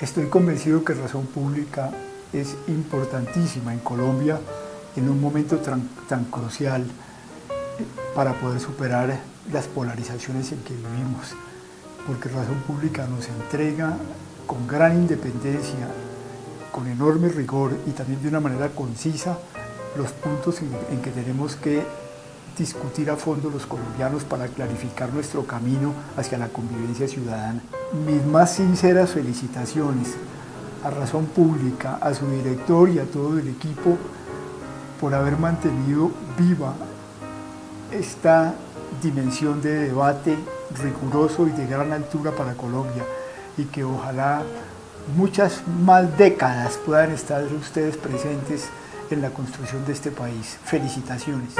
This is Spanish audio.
Estoy convencido que Razón Pública es importantísima en Colombia en un momento tan, crucial para poder superar las polarizaciones en que vivimos, porque Razón Pública nos entrega con gran independencia, con enorme rigor y también de una manera concisa los puntos en, que tenemos que discutir a fondo los colombianos para clarificar nuestro camino hacia la convivencia ciudadana. Mis más sinceras felicitaciones a Razón Pública, a su director y a todo el equipo por haber mantenido viva esta dimensión de debate riguroso y de gran altura para Colombia y que ojalá muchas más décadas puedan estar ustedes presentes en la construcción de este país. Felicitaciones.